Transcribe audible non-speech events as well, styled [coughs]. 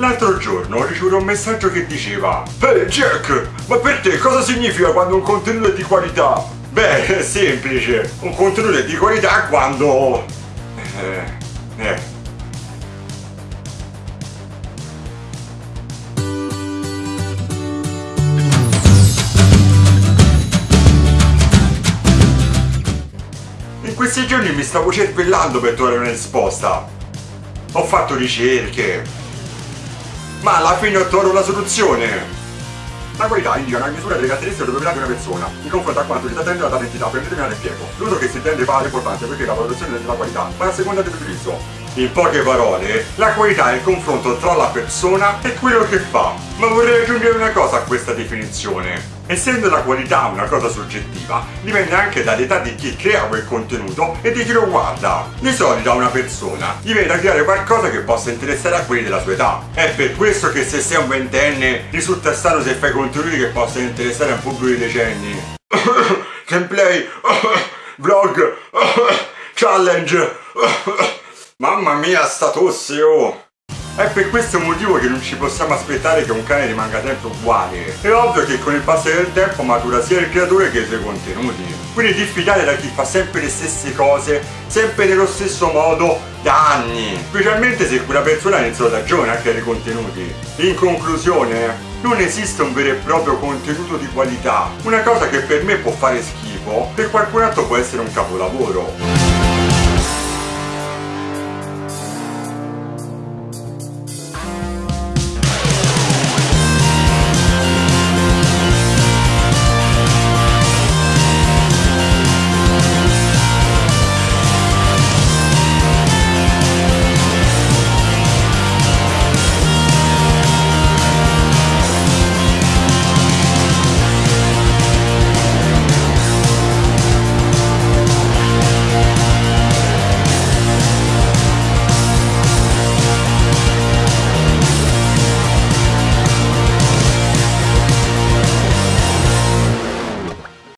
L'altro giorno ho ricevuto un messaggio che diceva Ehi Jack, ma per te cosa significa quando un contenuto è di qualità? Beh, è semplice, un contenuto è di qualità quando... Eh, eh. In questi giorni mi stavo cervellando per trovare una risposta. Ho fatto ricerche, ma alla fine ho trovato una soluzione. La qualità indica una misura delle caratteristiche proprietà di una persona in confronto a quanto si attende data entità per un determinato impiego. L'uso che si intende fa importanza perché la valutazione della qualità va a seconda dell'utilizzo. In poche parole, la qualità è il confronto tra la persona e quello che fa. Ma vorrei aggiungere una cosa a questa definizione. Essendo la qualità una cosa soggettiva, dipende anche dall'età di chi crea quel contenuto e di chi lo guarda. Di solito a una persona gli viene da creare qualcosa che possa interessare a quelli della sua età. È per questo che se sei un ventenne risulta strano se fai contenuti che possano interessare a un pubblico di decenni. [coughs] Gameplay, [coughs] vlog, [coughs] challenge. Mamma mia, sta oh! È per questo motivo che non ci possiamo aspettare che un cane rimanga sempre uguale. È ovvio che con il passare del tempo matura sia il creatore che i suoi contenuti. Quindi diffidate da chi fa sempre le stesse cose, sempre nello stesso modo, da anni. Specialmente se quella persona ha iniziato da giovane a creare contenuti. In conclusione, non esiste un vero e proprio contenuto di qualità. Una cosa che per me può fare schifo, per qualcun altro può essere un capolavoro.